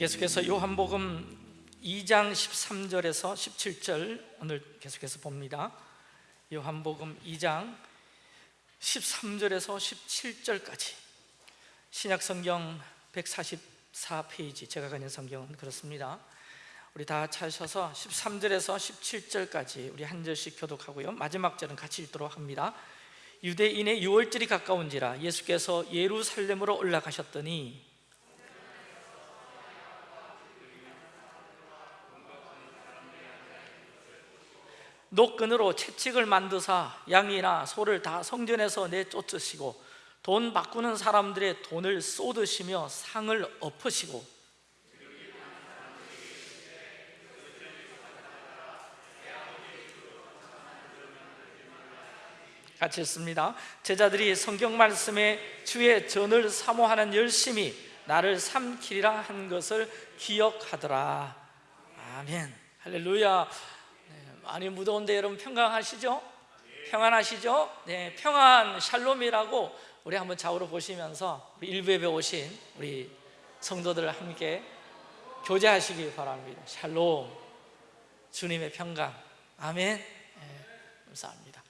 계속해서 요한복음 2장 13절에서 17절 오늘 계속해서 봅니다. 요한복음 2장 13절에서 17절까지. 신약성경 144페이지. 제가 가진 성경은 그렇습니다. 우리 다 찾으셔서 13절에서 17절까지 우리 한 절씩 교독하고요. 마지막 절은 같이 읽도록 합니다. 유대인의 유월절이 가까운지라 예수께서 예루살렘으로 올라가셨더니 노끈으로 채찍을 만드사 양이나 소를 다 성전에서 내쫓으시고 돈 바꾸는 사람들의 돈을 쏟으시며 상을 엎으시고. 같이 읽습니다. 제자들이 성경 말씀에 주의 전을 사모하는 열심히 나를 삼키리라 한 것을 기억하더라. 아멘. 할렐루야 네, 많이 무더운데 여러분 평강하시죠? 평안하시죠? 네, 평안 샬롬이라고 우리 한번 좌우로 보시면서 우리 일부에 오신 우리 성도들 함께 교제하시기 바랍니다. 샬롬. 주님의 평강. 아멘. 네, 감사합니다.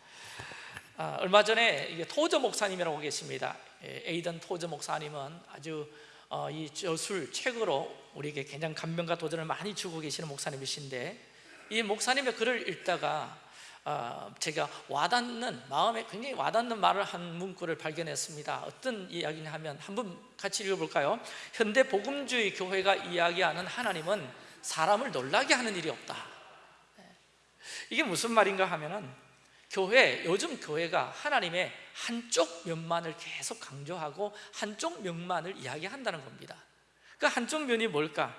아, 얼마 전에 이게 토저 목사님이라고 계십니다. 예, 에이던 토저 목사님은 아주 어, 이 저술 책으로 우리에게 굉장히 감명과 도전을 많이 주고 계시는 목사님이신데 이 목사님의 글을 읽다가 어, 제가 와닿는 마음에 굉장히 와닿는 말을 한 문구를 발견했습니다 어떤 이야기냐 하면 한번 같이 읽어볼까요? 현대 복음주의 교회가 이야기하는 하나님은 사람을 놀라게 하는 일이 없다 네. 이게 무슨 말인가 하면은 교회, 요즘 교회가 하나님의 한쪽 면만을 계속 강조하고 한쪽 면만을 이야기한다는 겁니다 그 한쪽 면이 뭘까?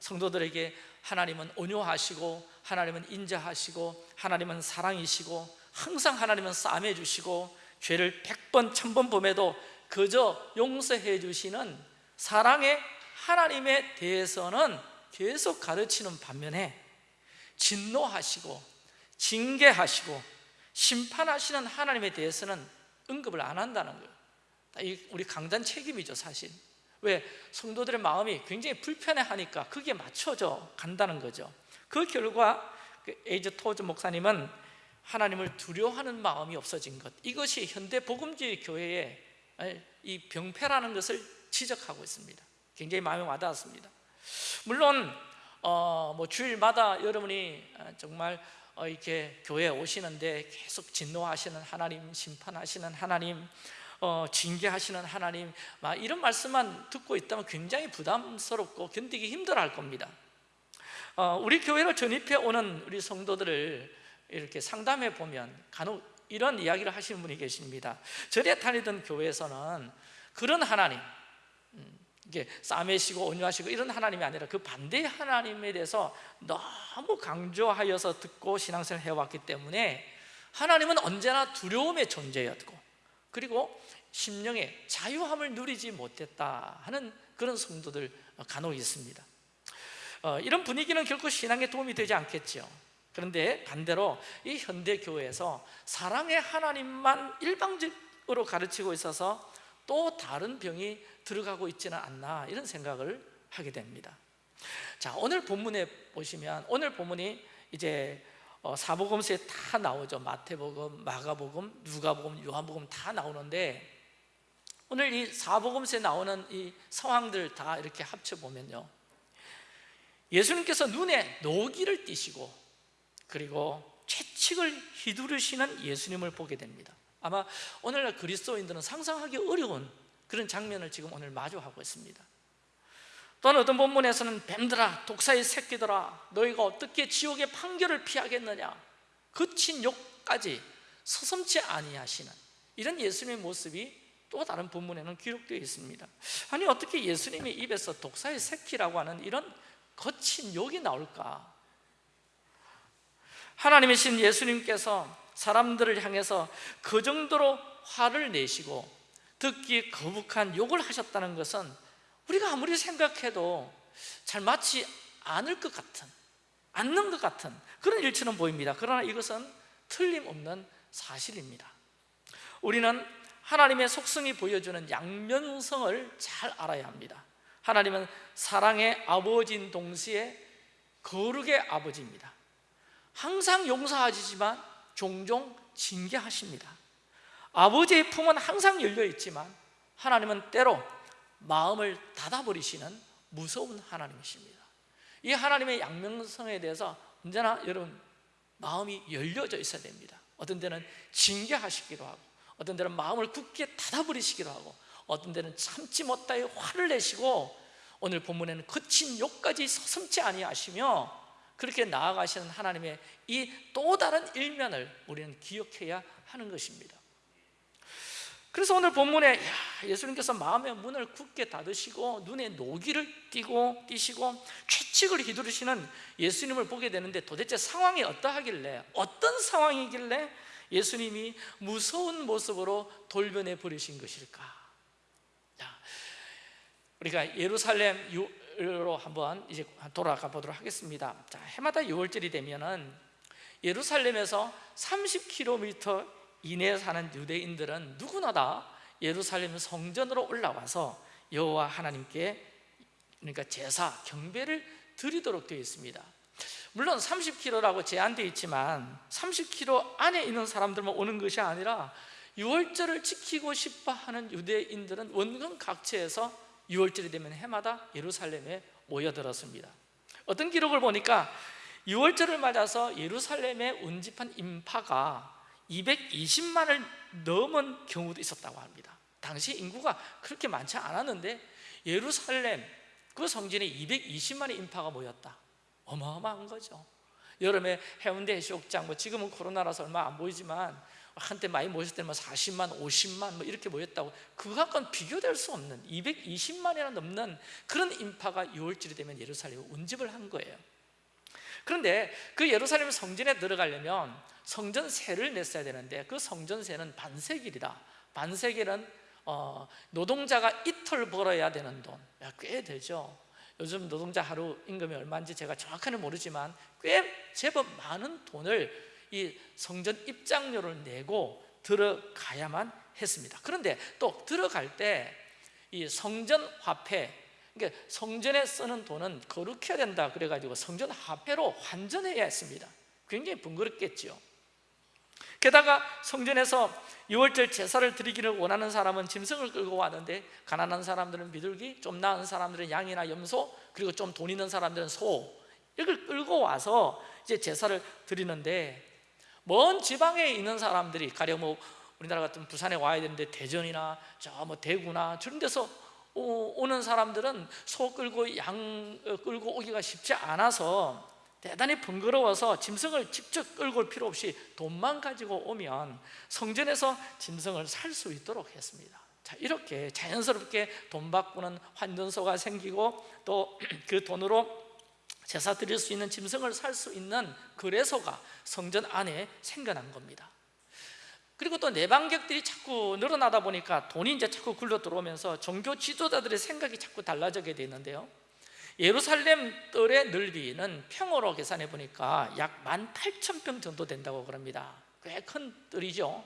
성도들에게 하나님은 온유하시고 하나님은 인자하시고 하나님은 사랑이시고 항상 하나님은 싸매 주시고 죄를 백번 천번 범해도 그저 용서해 주시는 사랑의 하나님에 대해서는 계속 가르치는 반면에 진노하시고 징계하시고 심판하시는 하나님에 대해서는 언급을 안 한다는 거예요. 우리 강단 책임이죠 사실 왜? 성도들의 마음이 굉장히 불편해하니까 그게 맞춰져 간다는 거죠. 그 결과 그 에이즈 토즈 목사님은 하나님을 두려워하는 마음이 없어진 것. 이것이 현대 복음주의 교회의 이 병폐라는 것을 지적하고 있습니다. 굉장히 마음에 와닿았습니다. 물론 어, 뭐 주일마다 여러분이 정말 어, 이렇게 교회에 오시는데 계속 진노하시는 하나님, 심판하시는 하나님, 어, 징계하시는 하나님, 막 이런 말씀만 듣고 있다면 굉장히 부담스럽고 견디기 힘들어할 겁니다. 어, 우리 교회를 전입해 오는 우리 성도들을 이렇게 상담해 보면 간혹 이런 이야기를 하시는 분이 계십니다. 전에 다니던 교회에서는 그런 하나님, 음, 이게 싸매시고 온유하시고 이런 하나님이 아니라 그 반대의 하나님에 대해서 너무 강조하여서 듣고 신앙생활을 해왔기 때문에 하나님은 언제나 두려움의 존재였고 그리고 심령의 자유함을 누리지 못했다 하는 그런 성도들 간혹 있습니다. 어, 이런 분위기는 결코 신앙에 도움이 되지 않겠죠 그런데 반대로 이 현대교회에서 사랑의 하나님만 일방적으로 가르치고 있어서 또 다른 병이 들어가고 있지는 않나 이런 생각을 하게 됩니다. 자 오늘 본문에 보시면 오늘 본문이 이제 어, 사복음서에 다 나오죠. 마태복음, 마가복음, 누가복음, 요한복음 다 나오는데 오늘 이 사복음서에 나오는 이 상황들 다 이렇게 합쳐보면요. 예수님께서 눈에 노기를 띠시고 그리고 채찍을 휘두르시는 예수님을 보게 됩니다. 아마 오늘날 그리스도인들은 상상하기 어려운 그런 장면을 지금 오늘 마주하고 있습니다 또는 어떤 본문에서는 뱀들아 독사의 새끼들아 너희가 어떻게 지옥의 판결을 피하겠느냐? 거친 욕까지 서슴지 아니하시는 이런 예수님의 모습이 또 다른 본문에는 기록되어 있습니다. 아니 어떻게 예수님의 입에서 독사의 새끼라고 하는 이런 거친 욕이 나올까? 하나님이신 예수님께서 사람들을 향해서 그 정도로 화를 내시고 듣기 거북한 욕을 하셨다는 것은 우리가 아무리 생각해도 잘 맞지 않을 것 같은 않는 것 같은 그런 일처럼 보입니다. 그러나 이것은 틀림없는 사실입니다. 우리는 하나님의 속성이 보여주는 양면성을 잘 알아야 합니다. 하나님은 사랑의 아버지인 동시에 거룩의 아버지입니다. 항상 용서하시지만 종종 징계하십니다. 아버지의 품은 항상 열려 있지만 하나님은 때로 마음을 닫아버리시는 무서운 하나님이십니다. 이 하나님의 양명성에 대해서 언제나 여러분 마음이 열려져 있어야 됩니다. 어떤 때는 징계하시기도 하고 어떤 때는 마음을 굳게 닫아버리시기도 하고 어떤 때는 참지 못하여 화를 내시고 오늘 본문에는 거친 욕까지 서슴지 아니하시며 그렇게 나아가시는 하나님의 이 또 다른 일면을 우리는 기억해야 하는 것입니다 그래서 오늘 본문에 야, 예수님께서 마음의 문을 굳게 닫으시고 눈에 노기를 띄고 띄시고 채찍을 휘두르시는 예수님을 보게 되는데 도대체 상황이 어떠하길래 어떤 상황이길래 예수님이 무서운 모습으로 돌변해 버리신 것일까? 자, 우리가 예루살렘으로 한번 이제 돌아가 보도록 하겠습니다. 자, 해마다 6월절이 되면은 예루살렘에서 30km 이내에 사는 유대인들은 누구나 다 예루살렘 성전으로 올라와서 여호와 하나님께 그러니까 제사, 경배를 드리도록 되어 있습니다. 물론 30km라고 제한되어 있지만 30km 안에 있는 사람들만 오는 것이 아니라 6월절을 지키고 싶어 하는 유대인들은 원근 각처에서 6월절이 되면 해마다 예루살렘에 모여들었습니다. 어떤 기록을 보니까 6월절을 맞아서 예루살렘에 운집한 인파가 220만을 넘은 경우도 있었다고 합니다. 당시 인구가 그렇게 많지 않았는데 예루살렘 그 성전에 220만의 인파가 모였다. 어마어마한 거죠. 여름에 해운대 해수욕장 뭐 지금은 코로나라서 얼마 안 보이지만 한때 많이 모였을 때는 뭐 40만, 50만 뭐 이렇게 모였다고 그것과는 비교될 수 없는 220만이나 넘는 그런 인파가 6월절이 되면 예루살렘에 운집을 한 거예요. 그런데 그 예루살렘 성전에 들어가려면 성전세를 냈어야 되는데 그 성전세는 반세길이다. 반세길은 어, 노동자가 이틀 벌어야 되는 돈, 꽤 되죠. 요즘 노동자 하루 임금이 얼마인지 제가 정확히는 모르지만 꽤 제법 많은 돈을 이 성전 입장료를 내고 들어가야만 했습니다. 그런데 또 들어갈 때 이 성전 화폐 그러니까 성전에 쓰는 돈은 거룩해야 된다 그래가지고 성전 화폐로 환전해야 했습니다. 굉장히 번거롭겠죠 게다가 성전에서 6월절 제사를 드리기를 원하는 사람은 짐승을 끌고 왔는데 가난한 사람들은 비둘기, 좀 나은 사람들은 양이나 염소 그리고 좀 돈 있는 사람들은 소. 이걸 끌고 와서 이제 제사를 드리는데 먼 지방에 있는 사람들이 가령 뭐 우리나라 같은 부산에 와야 되는데 대전이나 저 뭐 대구나 저런 데서 오는 사람들은 소 끌고 양 어, 끌고 오기가 쉽지 않아서 대단히 번거로워서 짐승을 직접 끌고 올 필요 없이 돈만 가지고 오면 성전에서 짐승을 살 수 있도록 했습니다. 자 이렇게 자연스럽게 돈 바꾸는 환전소가 생기고 또 그 돈으로 제사 드릴 수 있는 짐승을 살 수 있는 거래소가 성전 안에 생겨난 겁니다. 그리고 또 내방객들이 자꾸 늘어나다 보니까 돈이 이제 자꾸 굴러 들어오면서 종교 지도자들의 생각이 자꾸 달라지게 되는데요 예루살렘 뜰의 넓이는 평으로 계산해 보니까 약 18,000평 정도 된다고 그럽니다. 꽤 큰 뜰이죠.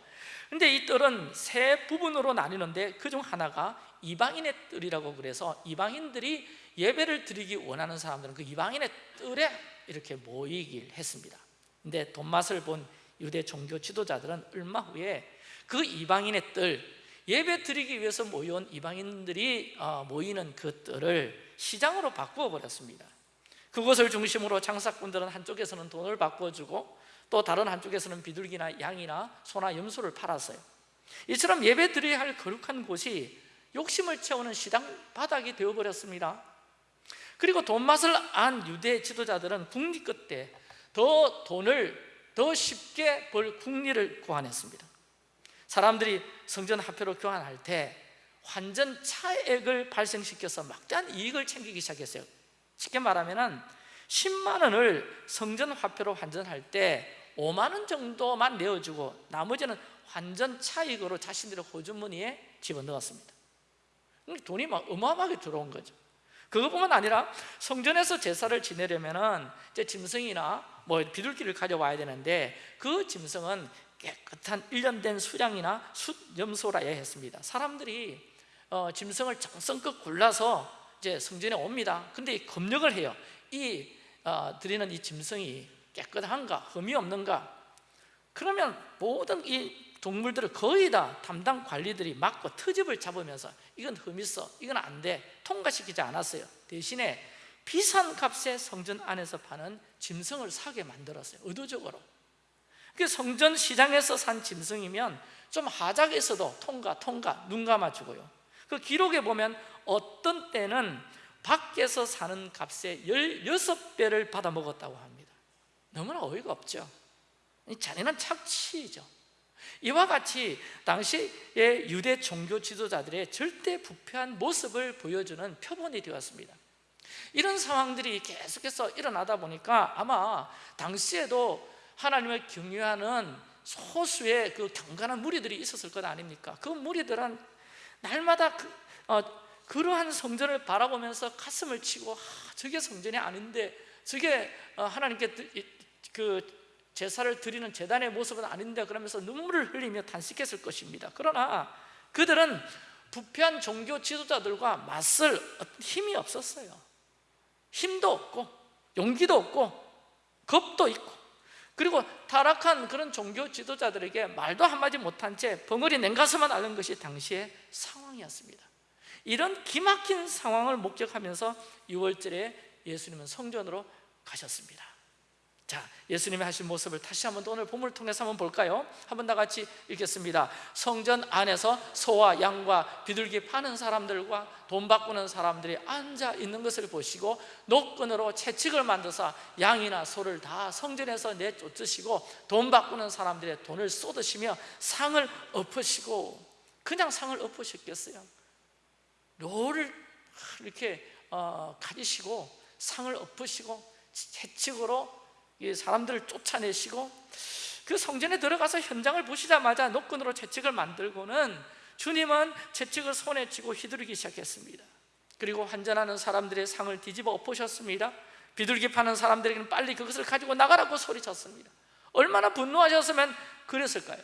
근데 이 뜰은 세 부분으로 나뉘는데 그 중 하나가 이방인의 뜰이라고 그래서 이방인들이 예배를 드리기 원하는 사람들은 그 이방인의 뜰에 이렇게 모이길 했습니다. 근데 돈맛을 본 유대 종교 지도자들은 얼마 후에 그 이방인의 뜰 예배 드리기 위해서 모여온 이방인들이 어, 모이는 그 뜰을 시장으로 바꾸어 버렸습니다. 그것을 중심으로 장사꾼들은 한쪽에서는 돈을 바꿔주고 또 다른 한쪽에서는 비둘기나 양이나 소나 염소를 팔았어요. 이처럼 예배 드려야 할 거룩한 곳이 욕심을 채우는 시장 바닥이 되어버렸습니다. 그리고 돈 맛을 안 유대 지도자들은 국리 끝에 더 돈을 더 쉽게 벌 국리를 구안했습니다. 사람들이 성전 화폐로 교환할 때 환전 차액을 발생시켜서 막대한 이익을 챙기기 시작했어요. 쉽게 말하면 10만 원을 성전 화폐로 환전할 때 5만 원 정도만 내어주고 나머지는 환전 차익으로 자신들의 호주머니에 집어넣었습니다. 돈이 막 어마어마하게 들어온 거죠. 그것뿐만 아니라 성전에서 제사를 지내려면 이제 짐승이나 뭐 비둘기를 가져와야 되는데 그 짐승은 깨끗한 일련된 수량이나 숫염소라야 했습니다. 사람들이 어, 짐승을 정성껏 골라서 이제 성전에 옵니다. 근데 검역을 해요. 이 어, 드리는 이 짐승이 깨끗한가, 흠이 없는가. 그러면 모든 이 동물들을 거의 다 담당 관리들이 막고 트집을 잡으면서 이건 흠 있어, 이건 안 돼, 통과시키지 않았어요. 대신에 비싼 값에 성전 안에서 파는 짐승을 사게 만들었어요. 의도적으로. 그 성전 시장에서 산 짐승이면 좀 하작에서도 통과, 통과, 눈 감아주고요. 그 기록에 보면 어떤 때는 밖에서 사는 값에 16배를 받아 먹었다고 합니다. 너무나 어이가 없죠. 잔인한 착취죠. 이와 같이 당시의 유대 종교 지도자들의 절대 부패한 모습을 보여주는 표본이 되었습니다. 이런 상황들이 계속해서 일어나다 보니까 아마 당시에도 하나님을 경유하는 소수의 그 경건한 무리들이 있었을 것 아닙니까? 그 무리들은 날마다 그, 어, 그러한 성전을 바라보면서 가슴을 치고 아, 저게 성전이 아닌데 저게 어, 하나님께 그 제사를 드리는 제단의 모습은 아닌데 그러면서 눈물을 흘리며 단식했을 것입니다. 그러나 그들은 부패한 종교 지도자들과 맞설 힘이 없었어요. 힘도 없고 용기도 없고 겁도 있고 그리고 타락한 그런 종교 지도자들에게 말도 한마디 못한 채 벙어리 냉가슴만 앓는 것이 당시의 상황이었습니다. 이런 기막힌 상황을 목격하면서 6월절에 예수님은 성전으로 가셨습니다 자, 예수님이 하신 모습을 다시 한번 오늘 본문을 통해서 한번 볼까요? 한번 다 같이 읽겠습니다 성전 안에서 소와 양과 비둘기 파는 사람들과 돈 바꾸는 사람들이 앉아 있는 것을 보시고 노끈으로 채찍을 만들사 양이나 소를 다 성전에서 내쫓으시고 돈 바꾸는 사람들의 돈을 쏟으시며 상을 엎으시고 그냥 상을 엎으셨겠어요? 롤을 이렇게 어, 가지시고 상을 엎으시고 채찍으로 사람들을 쫓아내시고 그 성전에 들어가서 현장을 보시자마자 노끈으로 채찍을 만들고는 주님은 채찍을 손에 쥐고 휘두르기 시작했습니다. 그리고 환전하는 사람들의 상을 뒤집어 엎으셨습니다. 비둘기 파는 사람들에게는 빨리 그것을 가지고 나가라고 소리쳤습니다. 얼마나 분노하셨으면 그랬을까요?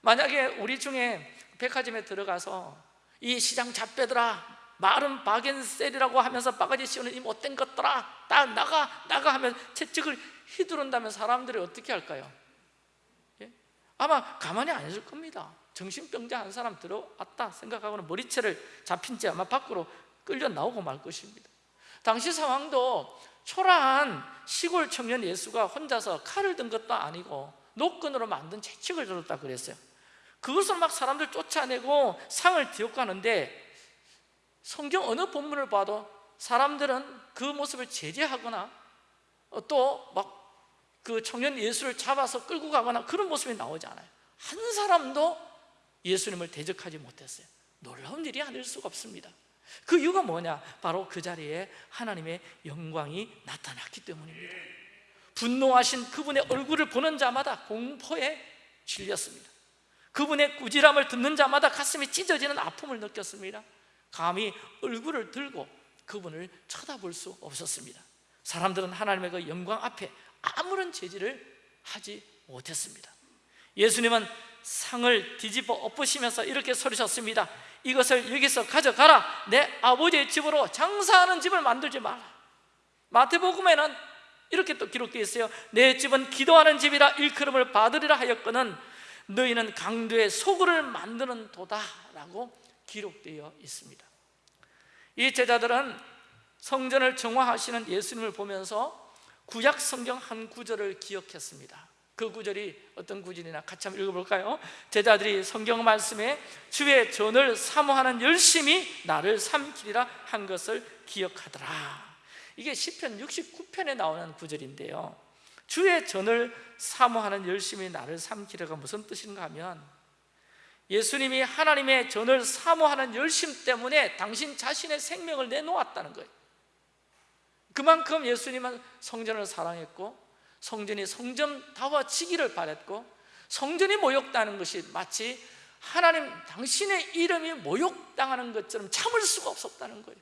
만약에 우리 중에 백화점에 들어가서 이 시장 잡배들아 마른 바겐셀이라고 하면서 바가지 씌우는 이 못된 것들아 다 나가 나가 하면 채찍을 휘두른다면 사람들이 어떻게 할까요? 예? 아마 가만히 안 있을 겁니다 정신병자 한 사람 들어왔다 생각하고는 머리채를 잡힌 채 아마 밖으로 끌려 나오고 말 것입니다 당시 상황도 초라한 시골 청년 예수가 혼자서 칼을 든 것도 아니고 노끈으로 만든 채찍을 들었다 그랬어요 그것을 막 사람들 쫓아내고 상을 뒤엎가는데 성경 어느 본문을 봐도 사람들은 그 모습을 제재하거나 어, 또막 그 청년 예수를 잡아서 끌고 가거나 그런 모습이 나오지 않아요. 한 사람도 예수님을 대적하지 못했어요. 놀라운 일이 아닐 수가 없습니다. 그 이유가 뭐냐? 바로 그 자리에 하나님의 영광이 나타났기 때문입니다. 분노하신 그분의 얼굴을 보는 자마다 공포에 질렸습니다. 그분의 꾸지람을 듣는 자마다 가슴이 찢어지는 아픔을 느꼈습니다 감히 얼굴을 들고 그분을 쳐다볼 수 없었습니다. 사람들은 하나님의 그 영광 앞에 아무런 제지를 하지 못했습니다. 예수님은 상을 뒤집어 엎으시면서 이렇게 소리셨습니다. 이것을 여기서 가져가라. 내 아버지의 집으로 장사하는 집을 만들지 마라. 마태복음에는 이렇게 또 기록되어 있어요. 내 집은 기도하는 집이라 일컬음을 받으리라 하였거는 너희는 강도의 소굴을 만드는 도다라고 기록되어 있습니다. 이 제자들은 성전을 정화하시는 예수님을 보면서 구약 성경 한 구절을 기억했습니다. 그 구절이 어떤 구절이나 같이 한번 읽어볼까요? 제자들이 성경 말씀에 주의 전을 사모하는 열심히 나를 삼키리라 한 것을 기억하더라. 이게 시편 69편에 나오는 구절인데요. 주의 전을 사모하는 열심히 나를 삼키려가 무슨 뜻인가 하면 예수님이 하나님의 전을 사모하는 열심 때문에 당신 자신의 생명을 내놓았다는 거예요. 그만큼 예수님은 성전을 사랑했고 성전이 성전다워지기를 바랬고 성전이 모욕당하는 것이 마치 하나님 당신의 이름이 모욕당하는 것처럼 참을 수가 없었다는 거예요.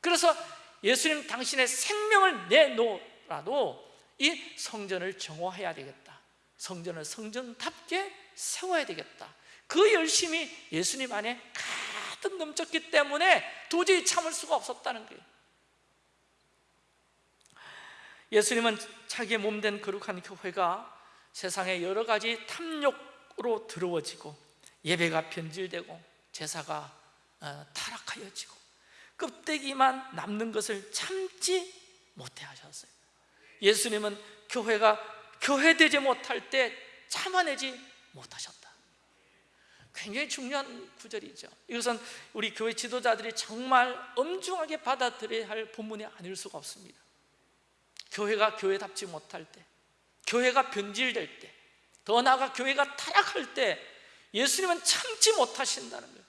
그래서 예수님 당신의 생명을 내놓으라도 이 성전을 정화해야 되겠다. 성전을 성전답게 세워야 되겠다 그 열심이 예수님 안에 가득 넘쳤기 때문에 도저히 참을 수가 없었다는 거예요. 예수님은 자기의 몸된 거룩한 교회가 세상의 여러 가지 탐욕으로 더러워지고 예배가 변질되고 제사가 어, 타락하여지고 껍데기만 남는 것을 참지 못해 하셨어요. 예수님은 교회가 교회되지 못할 때 참아내지 못하셨다 굉장히 중요한 구절이죠. 이것은 우리 교회 지도자들이 정말 엄중하게 받아들여야 할 본문이 아닐 수가 없습니다. 교회가 교회답지 못할 때 교회가 변질될 때 더 나아가 교회가 타락할 때 예수님은 참지 못하신다는 거예요.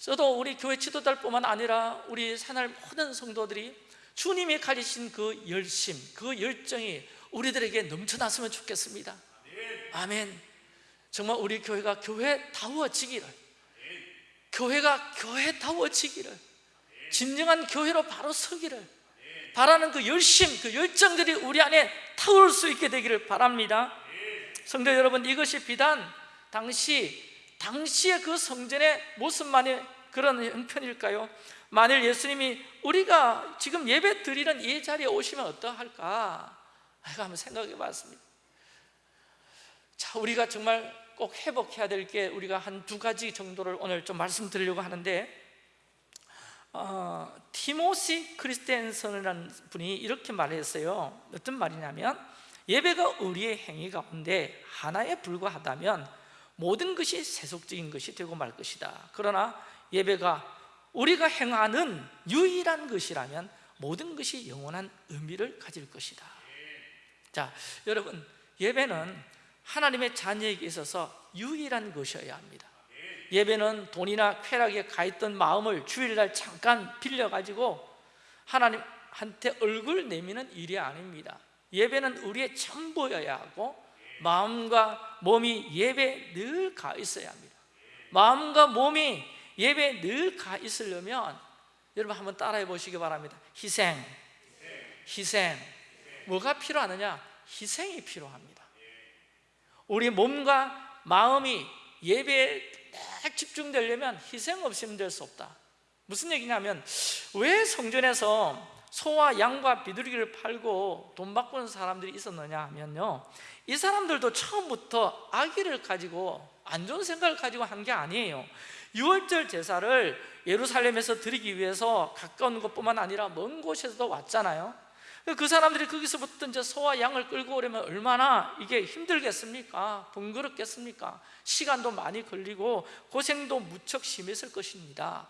저도 우리 교회 지도자뿐만 아니라 우리 산할 모든 성도들이 주님이 가지신 그 열심, 그 열정이 우리들에게 넘쳐났으면 좋겠습니다. 아멘 정말 우리 교회가 교회다워지기를 교회가 교회다워지기를 진정한 교회로 바로 서기를 바라는 그 열심, 그 열정들이 우리 안에 타올 수 있게 되기를 바랍니다 성도 여러분 이것이 비단 당시 당시의 그 성전의 모습만의 그런 형편일까요? 만일 예수님이 우리가 지금 예배 드리는 이 자리에 오시면 어떠할까? 한번 생각해 봤습니다 자, 우리가 정말 꼭 회복해야 될 게 우리가 한 두 가지 정도를 오늘 좀 말씀드리려고 하는데 어, 티모시 크리스텐슨이라는 분이 이렇게 말했어요. 어떤 말이냐면 예배가 우리의 행위 가운데 하나에 불과하다면 모든 것이 세속적인 것이 되고 말 것이다. 그러나 예배가 우리가 행하는 유일한 것이라면 모든 것이 영원한 의미를 가질 것이다. 자 여러분 예배는 하나님의 자녀에게 있어서 유일한 것이어야 합니다. 예배는 돈이나 쾌락에 가있던 마음을 주일날 잠깐 빌려가지고 하나님한테 얼굴 내미는 일이 아닙니다. 예배는 우리의 전부여야 하고 마음과 몸이 예배에 늘가 있어야 합니다. 마음과 몸이 예배에 늘가 있으려면 여러분 한번 따라해 보시기 바랍니다. 희생, 희생. 뭐가 필요하느냐? 희생이 필요합니다 우리 몸과 마음이 예배에 딱 집중되려면 희생 없이는 될 수 없다. 무슨 얘기냐면 왜 성전에서 소와 양과 비둘기를 팔고 돈 바꾸는 사람들이 있었느냐 하면요. 이 사람들도 처음부터 아기를 가지고 안 좋은 생각을 가지고 한 게 아니에요. 유월절 제사를 예루살렘에서 드리기 위해서 가까운 곳뿐만 아니라 먼 곳에서도 왔잖아요 그 사람들이 거기서부터 이제 소와 양을 끌고 오려면 얼마나 이게 힘들겠습니까? 번거롭겠습니까? 시간도 많이 걸리고 고생도 무척 심했을 것입니다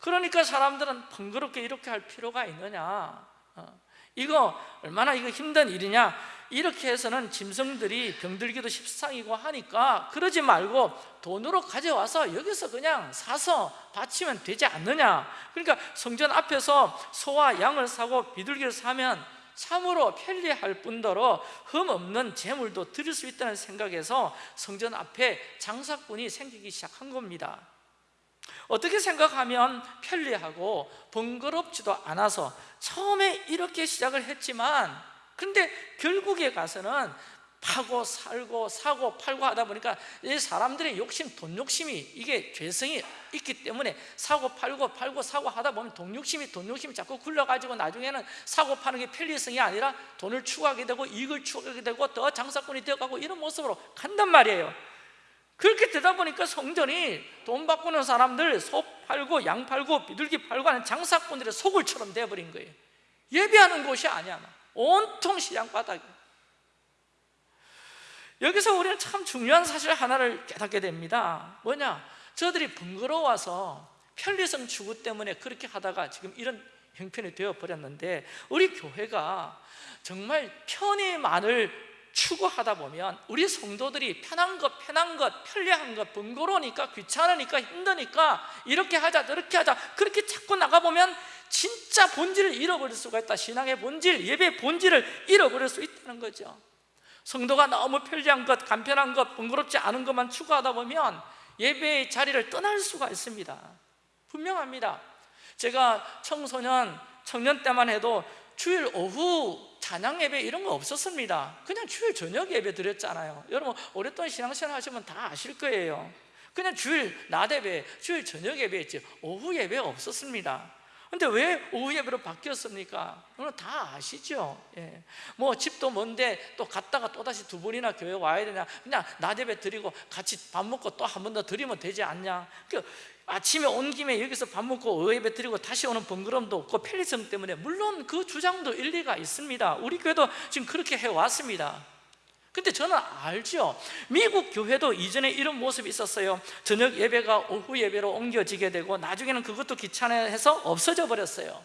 그러니까 사람들은 번거롭게 이렇게 할 필요가 있느냐 어. 이거 얼마나 이거 힘든 일이냐? 이렇게 해서는 짐승들이 병들기도 십상이고 하니까 그러지 말고 돈으로 가져와서 여기서 그냥 사서 바치면 되지 않느냐? 그러니까 성전 앞에서 소와 양을 사고 비둘기를 사면 참으로 편리할 뿐더러 흠없는 재물도 드릴 수 있다는 생각에서 성전 앞에 장사꾼이 생기기 시작한 겁니다 어떻게 생각하면 편리하고 번거롭지도 않아서 처음에 이렇게 시작을 했지만 그런데 결국에 가서는 파고 살고 사고 팔고 하다 보니까 이 사람들의 욕심, 돈 욕심이 이게 죄성이 있기 때문에 사고 팔고 팔고 사고 하다 보면 돈 욕심이 돈 욕심이 자꾸 굴러가지고 나중에는 사고 파는 게 편리성이 아니라 돈을 추구하게 되고 이익을 추구하게 되고 더 장사꾼이 되어가고 이런 모습으로 간단 말이에요 그렇게 되다 보니까 성전이 돈 바꾸는 사람들 소 팔고 양 팔고 비둘기 팔고 하는 장사꾼들의 소굴처럼 되어버린 거예요. 예배하는 곳이 아니야 온통 시장 바닥이 여기서 우리는 참 중요한 사실 하나를 깨닫게 됩니다. 뭐냐? 저들이 번거로워서 편리성 추구 때문에 그렇게 하다가 지금 이런 형편이 되어버렸는데 우리 교회가 정말 편의만을 추구하다 보면 우리 성도들이 편한 것, 편한 것, 편리한 것, 번거로우니까 귀찮으니까 힘드니까 이렇게 하자, 저렇게 하자 그렇게 자꾸 나가보면 진짜 본질을 잃어버릴 수가 있다. 신앙의 본질, 예배의 본질을 잃어버릴 수 있다는 거죠. 성도가 너무 편리한 것, 간편한 것, 번거롭지 않은 것만 추구하다 보면 예배의 자리를 떠날 수가 있습니다. 분명합니다. 제가 청소년, 청년 때만 해도 주일 오후 찬양 예배 이런 거 없었습니다. 그냥 주일 저녁 예배 드렸잖아요. 여러분 오랫동안 신앙생활 하시면 다 아실 거예요. 그냥 주일 낮 예배, 주일 저녁 예배였지 오후 예배가 없었습니다 근데 왜 오후 예배로 바뀌었습니까? 그건 다 아시죠? 예. 뭐 집도 먼데 또 갔다가 또다시 두 번이나 교회 와야 되냐 그냥 낮 예배 드리고 같이 밥 먹고 또 한 번 더 드리면 되지 않냐 그 아침에 온 김에 여기서 밥 먹고 오후 예배 드리고 다시 오는 번거로움도 없고 편리성 때문에 물론 그 주장도 일리가 있습니다 우리 교회도 지금 그렇게 해 왔습니다 근데 저는 알죠. 미국 교회도 이전에 이런 모습이 있었어요. 저녁 예배가 오후 예배로 옮겨지게 되고 나중에는 그것도 귀찮아해서 없어져 버렸어요.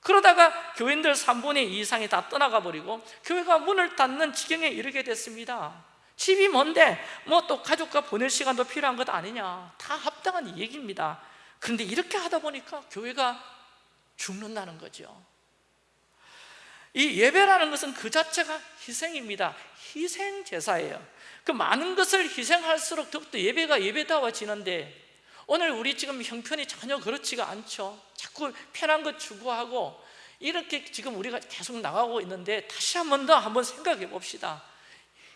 그러다가 교인들 3분의 2 이상이 다 떠나가 버리고 교회가 문을 닫는 지경에 이르게 됐습니다. 집이 먼데? 뭐 또 가족과 보낼 시간도 필요한 것 아니냐? 다 합당한 얘기입니다. 그런데 이렇게 하다 보니까 교회가 죽는다는 거죠. 이 예배라는 것은 그 자체가 희생입니다 희생 제사예요. 그 많은 것을 희생할수록 더욱더 예배가 예배다워지는데 오늘 우리 지금 형편이 전혀 그렇지가 않죠. 자꾸 편한 것 추구하고 이렇게 지금 우리가 계속 나가고 있는데 다시 한 번 더 한번 생각해 봅시다.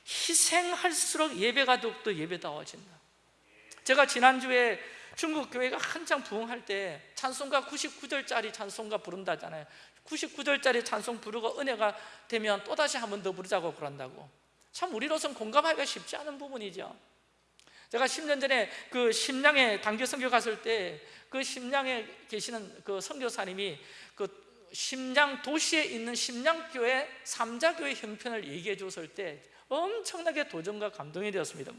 희생할수록 예배가 더욱더 예배다워진다. 제가 지난주에 중국 교회가 한창 부흥할 때 찬송가 99절짜리 찬송가 부른다잖아요. 99절짜리 찬송 부르고 은혜가 되면 또다시 한 번 더 부르자고 그런다고 참 우리로서는 공감하기가 쉽지 않은 부분이죠. 제가 10년 전에 그 심양에 단교 선교 갔을 때 그 심양에 계시는 그 선교사님이 그 심양 도시에 있는 심양교회 삼자교회 형편을 얘기해 줬을 때 엄청나게 도전과 감동이 되었습니다.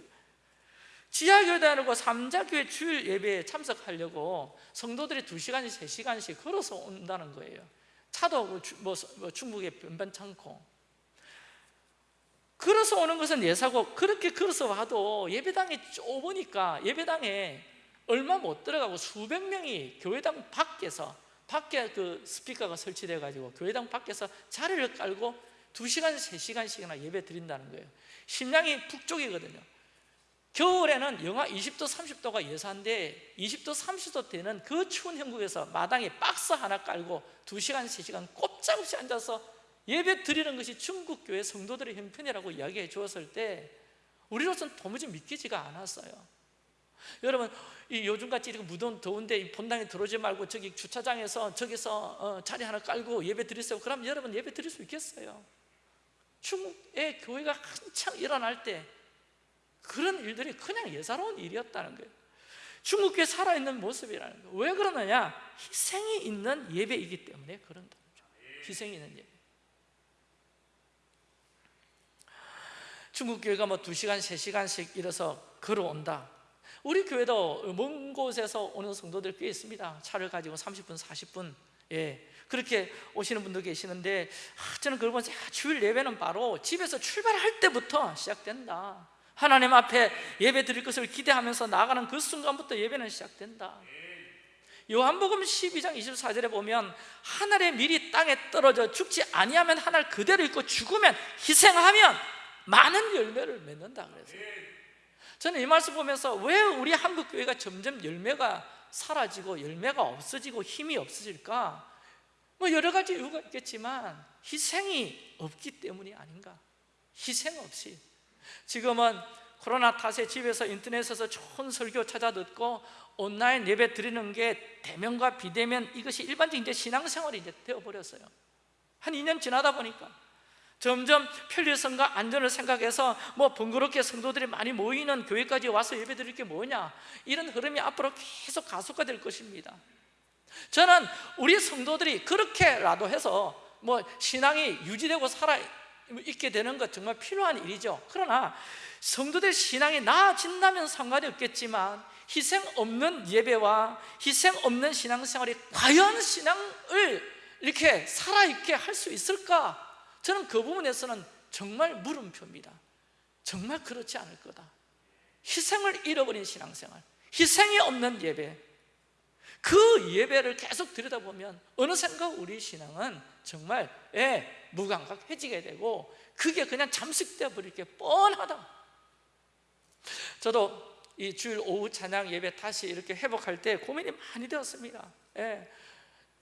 지하교회 다니고 삼자교회 주일 예배에 참석하려고 성도들이 2시간씩 3시간씩 걸어서 온다는 거예요. 차도 뭐, 뭐 중국에 변변찮고 걸어서 오는 것은 예사고 그렇게 걸어서 와도 예배당이 좁으니까 예배당에 얼마 못 들어가고 수백 명이 교회당 밖에서 밖에 그 스피커가 설치돼 가지고 교회당 밖에서 자리를 깔고 두시간세시간씩이나 예배 드린다는 거예요. 심양이 북쪽이거든요. 겨울에는 영하 20도, 30도가 예사인데 20도, 30도 되는 그 추운 형국에서 마당에 박스 하나 깔고 2시간, 3시간 꼼짝없이 앉아서 예배 드리는 것이 중국교회 성도들의 형편이라고 이야기해 주었을 때 우리로서는 도무지 믿기지가 않았어요. 여러분 이 요즘같이 이렇게 무더운 더운데 본당에 들어오지 말고 저기 주차장에서 저기서 어, 자리 하나 깔고 예배 드리세요. 그럼 여러분 예배 드릴 수 있겠어요? 중국의 교회가 한창 일어날 때 그런 일들이 그냥 예사로운 일이었다는 거예요. 중국교회 살아있는 모습이라는 거예요 왜 그러느냐? 희생이 있는 예배이기 때문에 그런다는 거죠. 희생이 있는 예배 중국 교회가 뭐 2시간, 3시간씩 일어서 걸어온다. 우리 교회도 먼 곳에서 오는 성도들 꽤 있습니다. 차를 가지고 30분, 40분. 예, 그렇게 오시는 분도 계시는데 아, 저는 그걸 보면서 야, 주일 예배는 바로 집에서 출발할 때부터 시작된다. 하나님 앞에 예배 드릴 것을 기대하면서 나가는 그 순간부터 예배는 시작된다. 요한복음 12장 24절에 보면 하늘의 밀이 땅에 떨어져 죽지 아니하면 하늘 그대로 있고 죽으면 희생하면 많은 열매를 맺는다 그래서 저는 이 말씀 보면서 왜 우리 한국 교회가 점점 열매가 사라지고 열매가 없어지고 힘이 없어질까? 뭐 여러 가지 이유가 있겠지만 희생이 없기 때문이 아닌가? 희생 없이 지금은 코로나 탓에 집에서 인터넷에서 좋은 설교 찾아 듣고 온라인 예배 드리는 게 대면과 비대면 이것이 일반적인 이제 신앙생활이 이제 되어버렸어요 한 2년 지나다 보니까 점점 편리성과 안전을 생각해서 뭐 번거롭게 성도들이 많이 모이는 교회까지 와서 예배 드릴 게 뭐냐? 이런 흐름이 앞으로 계속 가속화될 것입니다. 저는 우리 성도들이 그렇게라도 해서 뭐 신앙이 유지되고 살아 있게 되는 것 정말 필요한 일이죠. 그러나 성도들 신앙이 나아진다면 상관이 없겠지만 희생 없는 예배와 희생 없는 신앙생활이 과연 신앙을 이렇게 살아있게 할 수 있을까? 저는 그 부분에서는 정말 물음표입니다. 정말 그렇지 않을 거다. 희생을 잃어버린 신앙생활 희생이 없는 예배. 그 예배를 계속 들여다보면 어느샌가 우리 신앙은 정말 예, 무감각해지게 되고 그게 그냥 잠식되어 버릴 게 뻔하다. 저도 이 주일 오후 찬양 예배 다시 이렇게 회복할 때 고민이 많이 되었습니다. 예,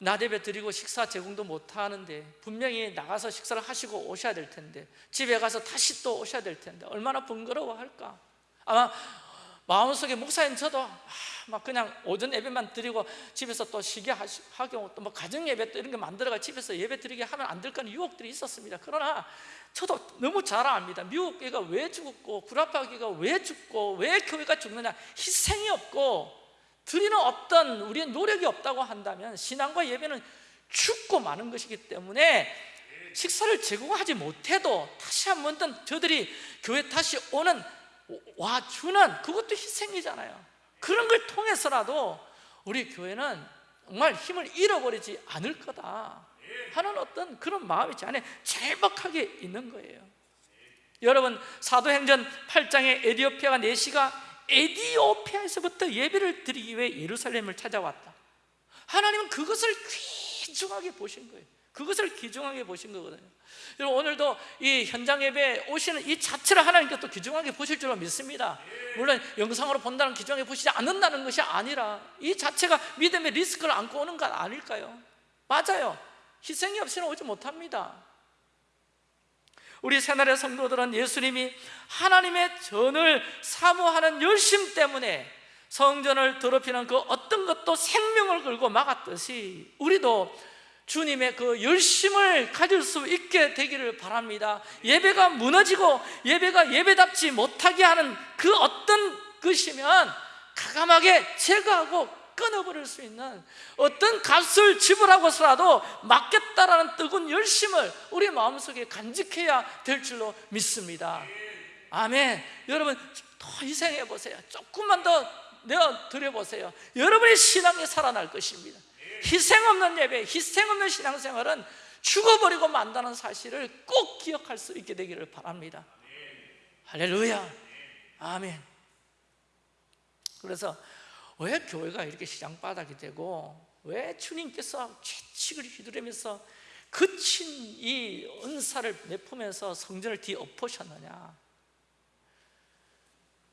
나대배 드리고 식사 제공도 못 하는데 분명히 나가서 식사를 하시고 오셔야 될 텐데 집에 가서 다시 또 오셔야 될 텐데 얼마나 번거로워할까? 아마 마음속에 목사님 저도 아, 막 그냥 오전 예배만 드리고 집에서 또 쉬게 하고 또 뭐 가정 예배 또 이런 게 만들어가 집에서 예배 드리게 하면 안될 거는 유혹들이 있었습니다. 그러나 저도 너무 잘 압니다. 미국 교회가 왜 죽었고 구라파 교회가 왜 죽고 왜 교회가 죽느냐. 희생이 없고 드리는 어떤 우리의 노력이 없다고 한다면 신앙과 예배는 죽고 마는 것이기 때문에 식사를 제공하지 못해도 다시 한 번 더 저들이 교회 다시 오는 와 주는 그것도 희생이잖아요. 그런 걸 통해서라도 우리 교회는 정말 힘을 잃어버리지 않을 거다 하는 어떤 그런 마음이 제 안에 절박하게 있는 거예요. 여러분 사도행전 8장에 에디오피아가 4시가 에디오피아에서부터 예배를 드리기 위해 예루살렘을 찾아왔다. 하나님은 그것을 귀중하게 보신 거예요. 그것을 귀중하게 보신 거거든요. 여러분 오늘도 이 현장 예배에 오시는 이 자체를 하나님께 또 귀중하게 보실 줄로 믿습니다. 물론 영상으로 본다는 귀중하게 보시지 않는다는 것이 아니라 이 자체가 믿음의 리스크를 안고 오는 것 아닐까요? 맞아요. 희생이 없이는 오지 못합니다 우리 새날의 성도들은 예수님이 하나님의 전을 사모하는 열심 때문에 성전을 더럽히는 그 어떤 것도 생명을 걸고 막았듯이 우리도 주님의 그 열심을 가질 수 있게 되기를 바랍니다. 예배가 무너지고 예배가 예배답지 못하게 하는 그 어떤 것이면 가감하게 제거하고 끊어버릴 수 있는 어떤 값을 지불하고서라도 맡겠다라는 뜨거운 열심을 우리 마음속에 간직해야 될 줄로 믿습니다. 아멘. 여러분 더 희생해 보세요. 조금만 더 내어 드려 보세요. 여러분의 신앙이 살아날 것입니다. 희생 없는 예배, 희생 없는 신앙생활은 죽어버리고 만다는 사실을 꼭 기억할 수 있게 되기를 바랍니다. 할렐루야. 아멘. 그래서 왜 교회가 이렇게 시장바닥이 되고 왜 주님께서 채찍을 휘두르면서 그친 이 은사를 내품에서 성전을 뒤엎으셨느냐?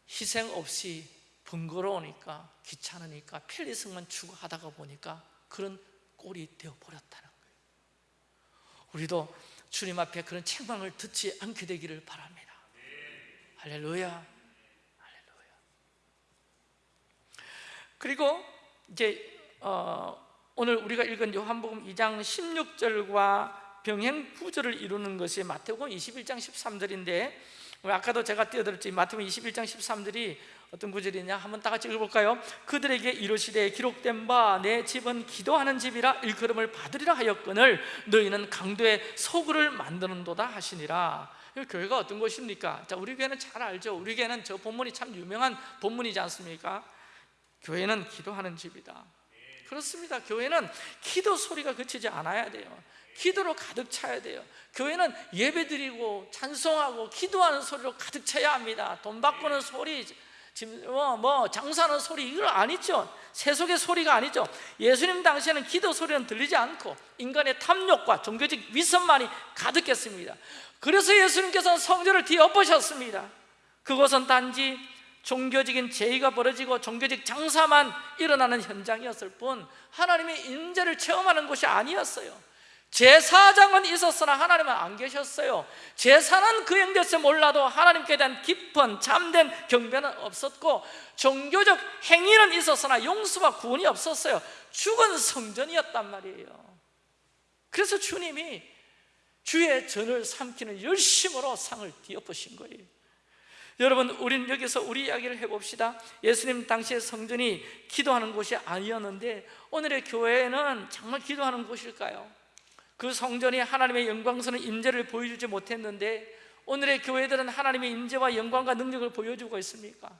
희생 없이 번거로우니까 귀찮으니까 편리성만 추구하다가 보니까 그런 꼴이 되어버렸다는 거예요. 우리도 주님 앞에 그런 책망을 듣지 않게 되기를 바랍니다. 할렐루야 그리고 이제 어, 오늘 우리가 읽은 요한복음 2장 16절과 병행 구절을 이루는 것이 마태복음 21장 13절인데 아까도 제가 띄워드렸지 마태복음 21장 13절이 어떤 구절이냐 한번 다 같이 읽어볼까요? 그들에게 이르시되 기록된 바 내 집은 기도하는 집이라 일컬음을 받으리라 하였거늘 너희는 강도의 소굴을 만드는도다 하시니라 교회가 어떤 곳입니까? 자, 우리 교회는 잘 알죠 우리 교회는 저 본문이 참 유명한 본문이지 않습니까? 교회는 기도하는 집이다. 그렇습니다. 교회는 기도 소리가 그치지 않아야 돼요. 기도로 가득 차야 돼요. 교회는 예배드리고 찬송하고 기도하는 소리로 가득 차야 합니다. 돈 바꾸는 소리 뭐, 뭐 장사하는 소리 이걸 아니죠. 세속의 소리가 아니죠. 예수님 당시에는 기도 소리는 들리지 않고 인간의 탐욕과 종교적 위선만이 가득했습니다. 그래서 예수님께서는 성전을 뒤엎으셨습니다. 그곳은 단지 종교적인 제의가 벌어지고 종교적 장사만 일어나는 현장이었을 뿐 하나님의 인재를 체험하는 곳이 아니었어요. 제사장은 있었으나 하나님은 안 계셨어요. 제사는 그 행됐을 몰라도 하나님께 대한 깊은 잠든 경배는 없었고 종교적 행위는 있었으나 용서와 구원이 없었어요. 죽은 성전이었단 말이에요. 그래서 주님이 주의 전을 삼키는 열심으로 상을 뒤엎으신 거예요 여러분 우리는 여기서 우리 이야기를 해봅시다 예수님 당시에 성전이 기도하는 곳이 아니었는데 오늘의 교회는 정말 기도하는 곳일까요? 그 성전이 하나님의 영광스러운 임재를 보여주지 못했는데 오늘의 교회들은 하나님의 임재와 영광과 능력을 보여주고 있습니까?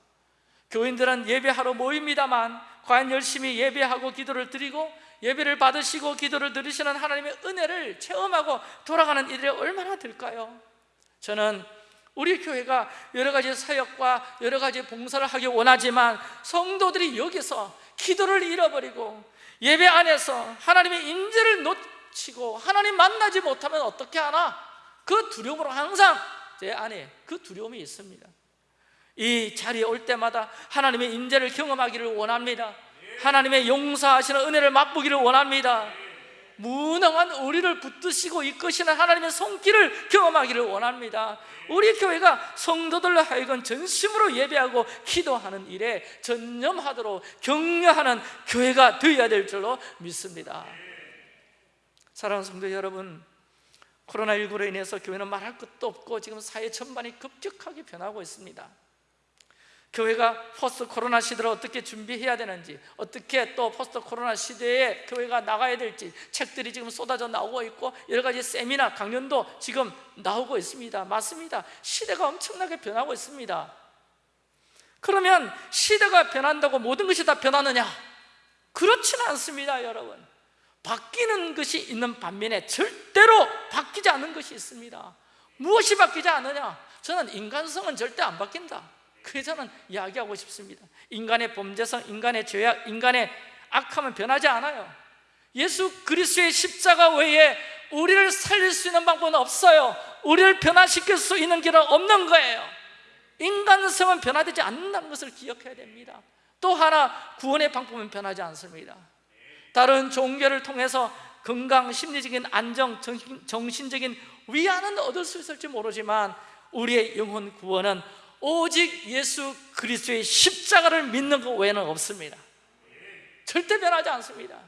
교인들은 예배하러 모입니다만 과연 열심히 예배하고 기도를 드리고 예배를 받으시고 기도를 들으시는 하나님의 은혜를 체험하고 돌아가는 이들이 얼마나 될까요? 저는 우리 교회가 여러 가지 사역과 여러 가지 봉사를 하기 원하지만 성도들이 여기서 기도를 잃어버리고 예배 안에서 하나님의 임재를 놓 치고 하나님 만나지 못하면 어떻게 하나? 그 두려움으로 항상 제 안에 그 두려움이 있습니다. 이 자리에 올 때마다 하나님의 인재를 경험하기를 원합니다. 하나님의 용서하시는 은혜를 맛보기를 원합니다 무능한 우리를 붙드시고 이끄시는 하나님의 손길을 경험하기를 원합니다. 우리 교회가 성도들로 하여금 전심으로 예배하고 기도하는 일에 전념하도록 격려하는 교회가 되어야 될 줄로 믿습니다. 사랑하는 성도 여러분 코로나19로 인해서 교회는 말할 것도 없고 지금 사회 전반이 급격하게 변하고 있습니다 교회가 post 코로나 시대를 어떻게 준비해야 되는지 어떻게 또 post 코로나 시대에 교회가 나가야 될지 책들이 지금 쏟아져 나오고 있고 여러 가지 세미나 강연도 지금 나오고 있습니다. 맞습니다. 시대가 엄청나게 변하고 있습니다. 그러면 시대가 변한다고 모든 것이 다 변하느냐? 그렇지는 않습니다 여러분. 바뀌는 것이 있는 반면에 절대로 바뀌지 않는 것이 있습니다. 무엇이 바뀌지 않느냐? 저는 인간성은 절대 안 바뀐다 그래서 저는 이야기하고 싶습니다. 인간의 범죄성, 인간의 죄악, 인간의 악함은 변하지 않아요. 예수 그리스도의 십자가 외에 우리를 살릴 수 있는 방법은 없어요. 우리를 변화시킬 수 있는 길은 없는 거예요. 인간성은 변화되지 않는다는 것을 기억해야 됩니다. 또 하나 구원의 방법은 변하지 않습니다. 다른 종교를 통해서 건강, 심리적인 안정, 정신적인 위안은 얻을 수 있을지 모르지만 우리의 영혼 구원은 오직 예수 그리스도의 십자가를 믿는 것 외에는 없습니다. 절대 변하지 않습니다.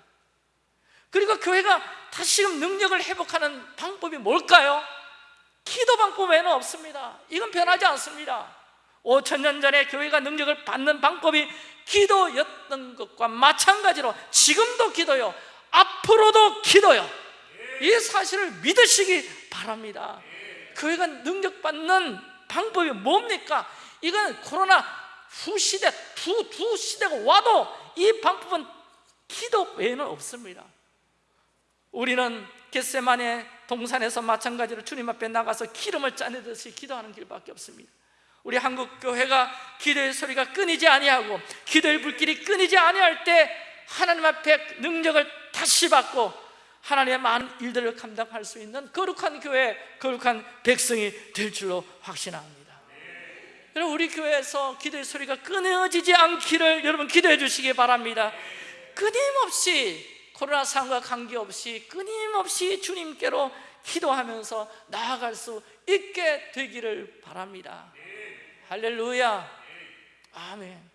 그리고 교회가 다시금 능력을 회복하는 방법이 뭘까요? 기도 방법 외에는 없습니다. 이건 변하지 않습니다. 5천 년 전에 교회가 능력을 받는 방법이 기도였던 것과 마찬가지로 지금도 기도요. 앞으로도 기도요. 이 사실을 믿으시기 바랍니다. 교회가 능력받는 방법이 뭡니까? 이건 코로나 후 시대, 두, 두 시대가 와도 이 방법은 기도 외에는 없습니다 우리는 겟세만의 동산에서 마찬가지로 주님 앞에 나가서 기름을 짜내듯이 기도하는 길밖에 없습니다 우리 한국 교회가 기도의 소리가 끊이지 아니하고 기도의 불길이 끊이지 아니할 때 하나님 앞에 능력을 다시 받고 하나님의 많은 일들을 감당할 수 있는 거룩한 교회, 거룩한 백성이 될 줄로 확신합니다. 여러분 우리 교회에서 기도의 소리가 끊어지지 않기를 여러분 기도해 주시기 바랍니다. 끊임없이 코로나 상황과 관계없이 끊임없이 주님께로 기도하면서 나아갈 수 있게 되기를 바랍니다. 할렐루야. 아멘.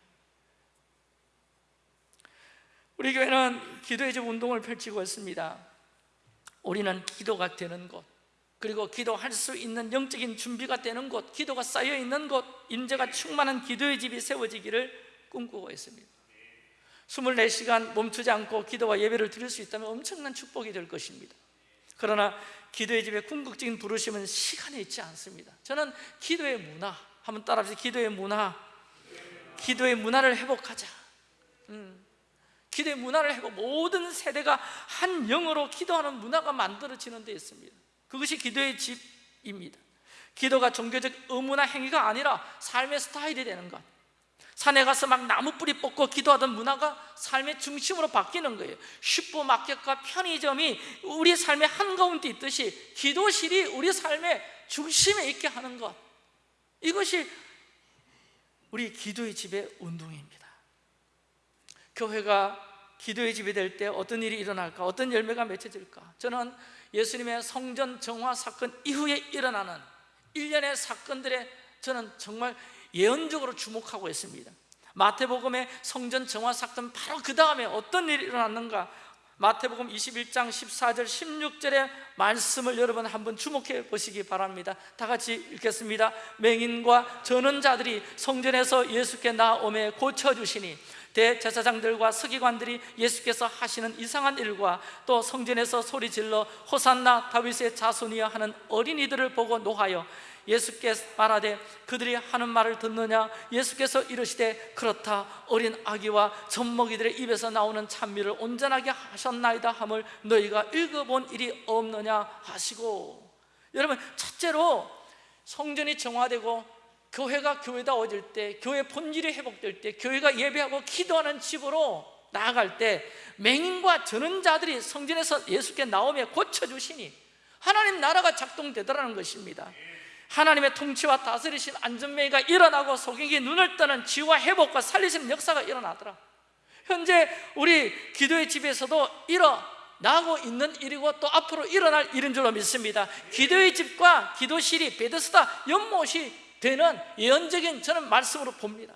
우리 교회는 기도의 집 운동을 펼치고 있습니다 우리는 기도가 되는 곳 그리고 기도할 수 있는 영적인 준비가 되는 곳 기도가 쌓여 있는 곳 인재가 충만한 기도의 집이 세워지기를 꿈꾸고 있습니다. 24시간 멈추지 않고 기도와 예배를 드릴 수 있다면 엄청난 축복이 될 것입니다. 그러나 기도의 집에 궁극적인 부르심은 시간에 있지 않습니다. 저는 기도의 문화 한번 따라하세요 기도의 문화. 기도의 문화를 회복하자. 음. 기도의 문화를 해고 모든 세대가 한 영으로 기도하는 문화가 만들어지는 데 있습니다. 그것이 기도의 집입니다. 기도가 종교적 의무나 행위가 아니라 삶의 스타일이 되는 것. 산에 가서 막 나무 뿌리 뽑고 기도하던 문화가 삶의 중심으로 바뀌는 거예요. 슈퍼마켓과 편의점이 우리 삶의 한가운데 있듯이 기도실이 우리 삶의 중심에 있게 하는 것. 이것이 우리 기도의 집의 운동입니다 교회가 기도의 집이 될 때 어떤 일이 일어날까? 어떤 열매가 맺혀질까? 저는 예수님의 성전 정화 사건 이후에 일어나는 일련의 사건들에 저는 정말 예언적으로 주목하고 있습니다 마태복음의 성전 정화 사건 바로 그 다음에 어떤 일이 일어났는가? 마태복음 21장 14절 16절의 말씀을 여러분 한번 주목해 보시기 바랍니다 다 같이 읽겠습니다 맹인과 저는 자들이 성전에서 예수께 나오매 고쳐주시니 대제사장들과 서기관들이 예수께서 하시는 이상한 일과 또 성전에서 소리 질러 호산나 다윗의 자손이여 하는 어린이들을 보고 노하여 예수께서 말하되 그들이 하는 말을 듣느냐? 예수께서 이르시되 그렇다. 어린 아기와 젖먹이들의 입에서 나오는 찬미를 온전하게 하셨나이다 함을 너희가 읽어본 일이 없느냐 하시고. 여러분 첫째로 성전이 정화되고 교회가 교회다워질 때 교회 본질이 회복될 때 교회가 예배하고 기도하는 집으로 나아갈 때 맹인과 전원자들이 성전에서 예수께 나오며 고쳐주시니 하나님 나라가 작동되더라는 것입니다. 하나님의 통치와 다스리신 안전매가 일어나고 속에게 눈을 뜨는 지와 회복과 살리시는 역사가 일어나더라. 현재 우리 기도의 집에서도 이러 나고 있는 일이고 또 앞으로 일어날 일인 줄로 믿습니다. 기도의 집과 기도실이 베데스다 연못이 되는 예언적인 저는 말씀으로 봅니다.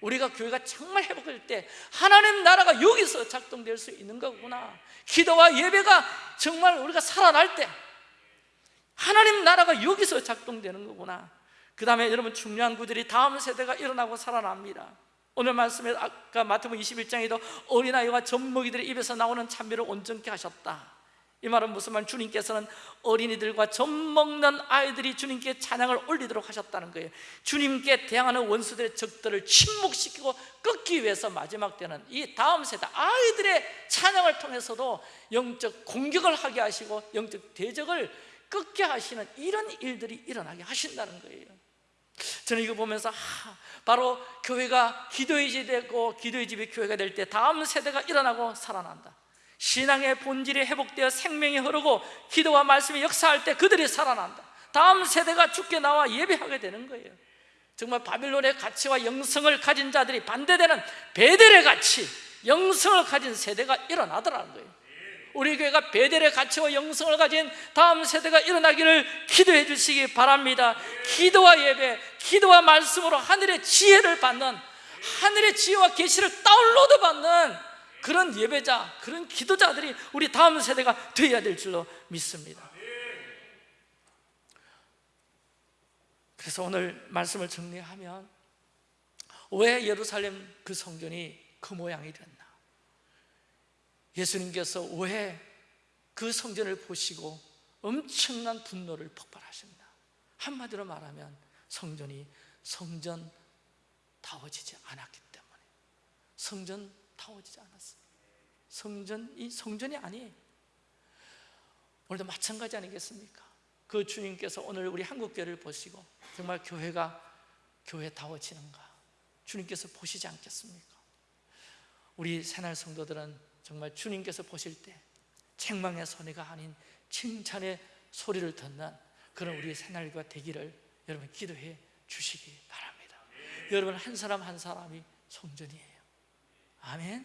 우리가 교회가 정말 회복될 때 하나님 나라가 여기서 작동될 수 있는 거구나. 기도와 예배가 정말 우리가 살아날 때 하나님 나라가 여기서 작동되는 거구나. 그 다음에 여러분 중요한 구절이 다음 세대가 일어나고 살아납니다. 오늘 말씀에 아까 마태복음 21장에도 어린아이와 젖먹이들의 입에서 나오는 찬미를 온전케 하셨다 이 말은 무슨 말? 주님께서는 어린이들과 젖 먹는 아이들이 주님께 찬양을 올리도록 하셨다는 거예요. 주님께 대항하는 원수들의 적들을 침묵시키고 끊기 위해서 마지막 때는 이 다음 세대 아이들의 찬양을 통해서도 영적 공격을 하게 하시고 영적 대적을 끊게 하시는 이런 일들이 일어나게 하신다는 거예요. 저는 이거 보면서 아, 바로 교회가 기도의 집이 되고 기도의 집이 교회가 될 때 다음 세대가 일어나고 살아난다 신앙의 본질이 회복되어 생명이 흐르고 기도와 말씀이 역사할 때 그들이 살아난다. 다음 세대가 죽게 나와 예배하게 되는 거예요. 정말 바빌론의 가치와 영성을 가진 자들이 반대되는 베델의 가치 영성을 가진 세대가 일어나더라는 거예요. 우리 교회가 베델의 가치와 영성을 가진 다음 세대가 일어나기를 기도해 주시기 바랍니다. 기도와 예배, 기도와 말씀으로 하늘의 지혜를 받는 하늘의 지혜와 계시를 다운로드 받는 그런 예배자, 그런 기도자들이 우리 다음 세대가 되어야 될 줄로 믿습니다. 그래서 오늘 말씀을 정리하면 왜 예루살렘 그 성전이 그 모양이 됐나? 예수님께서 왜 그 성전을 보시고 엄청난 분노를 폭발하십니다 한마디로 말하면 성전이 성전다워지지 않았기 때문에. 성전 다워지지 않았어요 성전이 성전이 아니에요. 오늘도 마찬가지 아니겠습니까? 그 주님께서 오늘 우리 한국교회를 보시고 정말 교회가 교회다워지는가? 주님께서 보시지 않겠습니까? 우리 새날 성도들은 정말 주님께서 보실 때 책망의 손해가 아닌 칭찬의 소리를 듣는 그런 우리 새날과 되기를 여러분 기도해 주시기 바랍니다. 여러분 한 사람 한 사람이 성전이에요 아멘?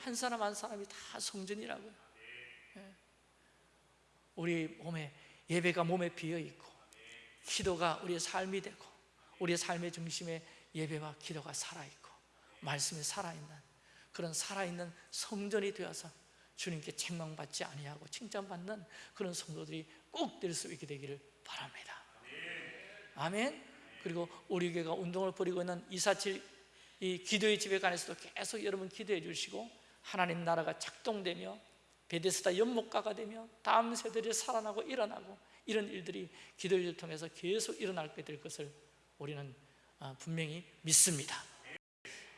한 사람 한 사람이 다 성전이라고요. 예. 우리 몸에 예배가 몸에 비어있고 기도가 우리의 삶이 되고 우리의 삶의 중심에 예배와 기도가 살아있고 말씀이 살아있는 그런 살아있는 성전이 되어서 주님께 책망받지 아니하고 칭찬받는 그런 성도들이 꼭 될 수 있게 되기를 바랍니다. 아멘? 그리고 우리 교회가 운동을 벌이고 있는 247 이 기도의 집에 관해서도 계속 여러분 기도해 주시고 하나님 나라가 작동되며 베데스다 연못가가 되며 다음 세대들이 살아나고 일어나고 이런 일들이 기도를 통해서 계속 일어날 될 것을 우리는 아, 분명히 믿습니다.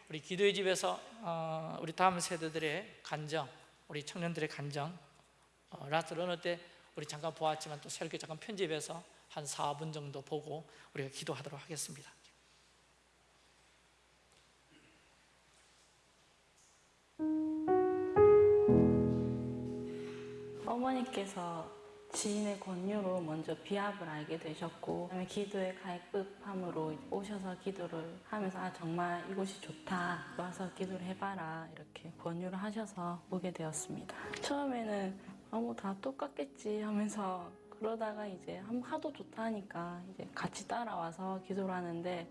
우리 기도의 집에서 어, 우리 다음 세대들의 간증 우리 청년들의 간증 어, Last Runner 때 우리 잠깐 보았지만 또 새롭게 잠깐 편집해서 한 4분 정도 보고 우리가 기도하도록 하겠습니다 어머니께서 지인의 권유로 먼저 비합을 알게 되셨고 그다음에 기도에 갈급함으로 오셔서 기도를 하면서 아 정말 이곳이 좋다. 와서 기도를 해봐라. 이렇게 권유를 하셔서 오게 되었습니다. 처음에는 아뭐 다 똑같겠지. 하면서 그러다가 이제 한- 하도 좋다. 하니까 이제 같이 따라와서 기도를 하는데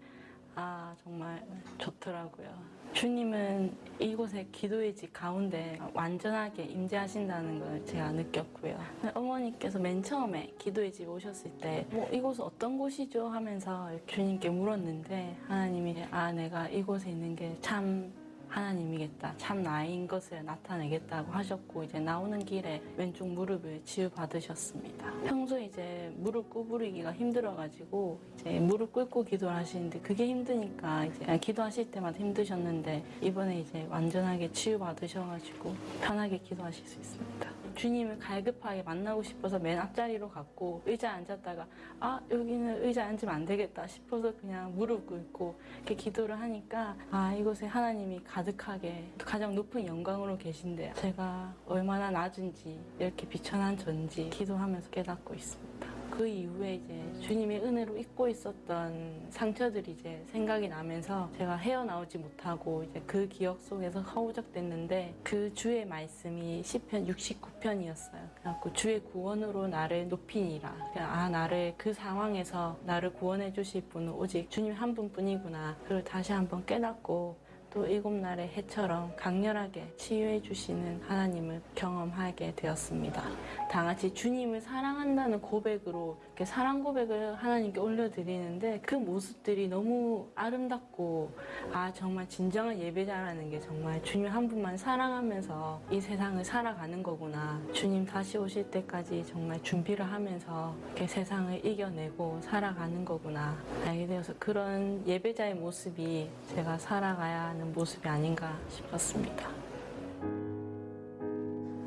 아 정말 좋더라고요. 주님은 이곳에 기도의 집 가운데 완전하게 임재하신다는 걸 제가 느꼈고요. 어머니께서 맨 처음에 기도의 집 오셨을 때 뭐 이곳은 어떤 곳이죠 하면서 주님께 물었는데 하나님이 아 내가 이곳에 있는 게 참 하나님이겠다 참 나인 것을 나타내겠다고 하셨고 이제 나오는 길에 왼쪽 무릎을 치유 받으셨습니다. 평소 이제 무릎 구부리기가 힘들어가지고 이제 무릎 꿇고 기도를 하시는데 그게 힘드니까 이제 기도하실 때마다 힘드셨는데 이번에 이제 완전하게 치유 받으셔가지고 편하게 기도하실 수 있습니다. 주님을 갈급하게 만나고 싶어서 맨 앞자리로 갔고 의자에 앉았다가 아 여기는 의자에 앉으면 안 되겠다 싶어서 그냥 무릎 꿇고 이렇게 기도를 하니까 아 이곳에 하나님이 가득하게 가장 높은 영광으로 계신데 제가 얼마나 낮은지 이렇게 비천한 전지 기도하면서 깨닫고 있습니다. 그 이후에 이제 주님의 은혜로 잊고 있었던 상처들이 이제 생각이 나면서 제가 헤어나오지 못하고 이제 그 기억 속에서 허우적댔는데 그 주의 말씀이 시편 69편이었어요. 그래갖고 주의 구원으로 나를 높이니라. 아 나를 그 상황에서 나를 구원해 주실 분은 오직 주님 한 분뿐이구나. 그걸 다시 한번 깨닫고 또 일곱 날의 해처럼 강렬하게 치유해 주시는 하나님을 경험하게 되었습니다. 다 같이 주님을 사랑한다는 고백으로 이렇게 사랑 고백을 하나님께 올려드리는데 그 모습들이 너무 아름답고 아 정말 진정한 예배자라는 게 정말 주님 한 분만 사랑하면서 이 세상을 살아가는 거구나. 주님 다시 오실 때까지 정말 준비를 하면서 이렇게 세상을 이겨내고 살아가는 거구나. 알게 되어서 그런 예배자의 모습이 제가 살아가야 하는 모습이 아닌가 싶었습니다.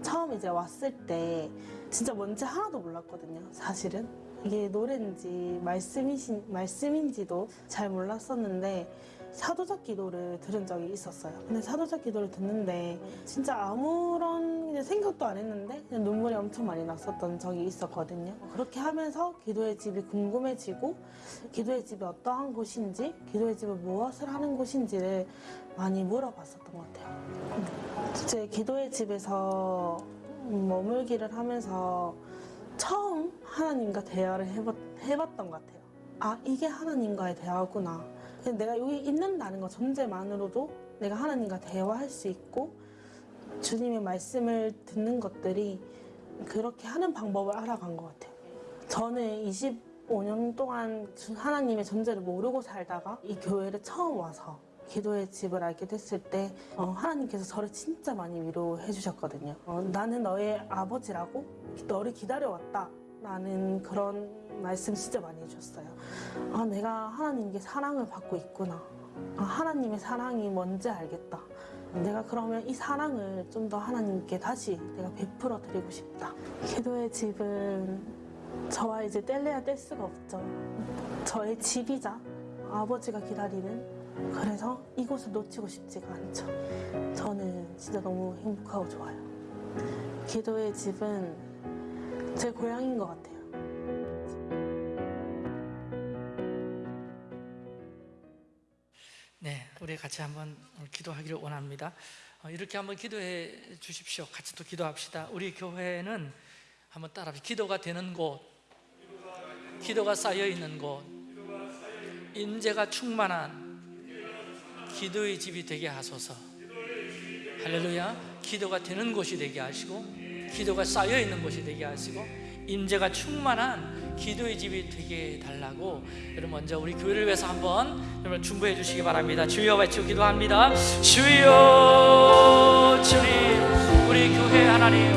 처음 이제 왔을 때 진짜 뭔지 하나도 몰랐거든요. 사실은 이게 노래인지 말씀이신 말씀인지도 잘 몰랐었는데 사도작 기도를 들은 적이 있었어요. 근데 사도작 기도를 듣는데 진짜 아무런 생각도 안 했는데 눈물이 엄청 많이 났었던 적이 있었거든요. 그렇게 하면서 기도의 집이 궁금해지고 기도의 집이 어떠한 곳인지 기도의 집은 무엇을 하는 곳인지를 많이 물어봤었던 것 같아요. 제 기도의 집에서 머물기를 하면서 처음 하나님과 대화를 해봤, 해봤던 것 같아요. 아, 이게 하나님과의 대화구나. 내가 여기 있는다는 것 존재만으로도 내가 하나님과 대화할 수 있고 주님의 말씀을 듣는 것들이 그렇게 하는 방법을 알아간 것 같아요. 저는 25년 동안 주- 하나님의 존재를 모르고 살다가 이 교회를 처음 와서 기도의 집을 알게 됐을 때 어, 하나님께서 저를 진짜 많이 위로해 주셨거든요. 어, 나는 너의 아버지라고 너를 기다려왔다. 라는 그런 말씀 진짜 많이 해주셨어요. 아, 내가 하나님께 사랑을 받고 있구나. 아, 하나님의 사랑이 뭔지 알겠다. 내가 그러면 이 사랑을 좀 더 하나님께 다시 내가 베풀어 드리고 싶다. 기도의 집은 저와 이제 뗄래야 뗄 수가 없죠. 저의 집이자 아버지가 기다리는 그래서 이곳을 놓치고 싶지가 않죠. 저는 진짜 너무 행복하고 좋아요. 기도의 집은 제 고향인 것 같아요. 네, 우리 같이 한번 기도하기를 원합니다. 어, 이렇게 한번 기도해 주십시오. 같이 또 기도합시다. 우리 교회는 한번 따라합시다. 기도가 되는 곳, 기도가 쌓여 있는 곳, 인재가 충만한 기도의 집이 되게 하소서. 할렐루야. 기도가 되는 곳이 되게 하시고, 기도가 쌓여 있는 곳이 되게 하시고, 인재가 충만한 기도의 집이 되게 해달라고 여러분 먼저 우리 교회를 위해서 한번 여러분 중보해 주시기 바랍니다 주여 외치고 기도합니다 주여 주님 우리 교회 하나님